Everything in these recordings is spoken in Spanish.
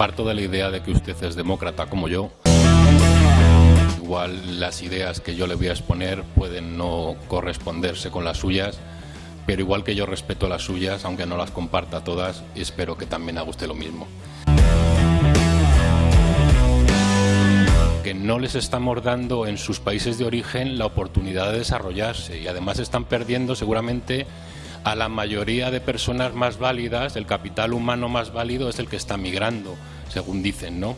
de que usted es demócrata como yo. Igual las ideas que yo le voy a exponer pueden no corresponderse con las suyas, pero igual que yo respeto las suyas, aunque no las comparta todas, espero que también haga usted lo mismo. que no les estamos dando en sus países de origen la oportunidad de desarrollarse y además están perdiendo seguramente a la mayoría de personas más válidas, el capital humano más válido es el que está migrando, según dicen, ¿no?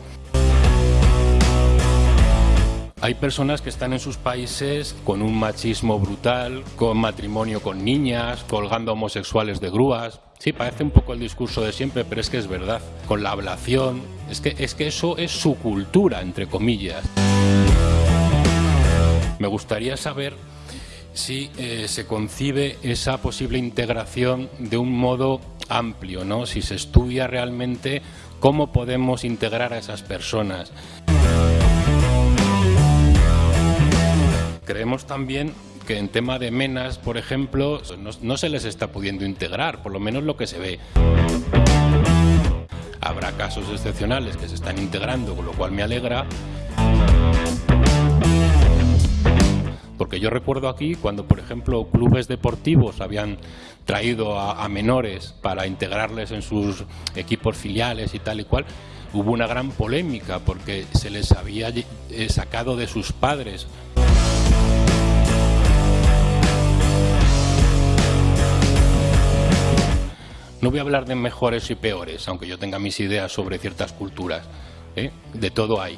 Hay personas que están en sus países con un machismo brutal, con matrimonio con niñas, colgando homosexuales de grúas. Sí, parece un poco el discurso de siempre, pero es que es verdad. Con la ablación. Es que, es que eso es su cultura, entre comillas. Me gustaría saber si eh, se concibe esa posible integración de un modo amplio, ¿no? si se estudia realmente cómo podemos integrar a esas personas. Creemos también que en tema de menas, por ejemplo, no, no se les está pudiendo integrar, por lo menos lo que se ve. Habrá casos excepcionales que se están integrando, con lo cual me alegra, Porque yo recuerdo aquí cuando, por ejemplo, clubes deportivos habían traído a, menores para integrarles en sus equipos filiales y tal y cual, hubo una gran polémica porque se les había eh, sacado de sus padres. No voy a hablar de mejores y peores, aunque yo tenga mis ideas sobre ciertas culturas. ¿eh? De todo hay.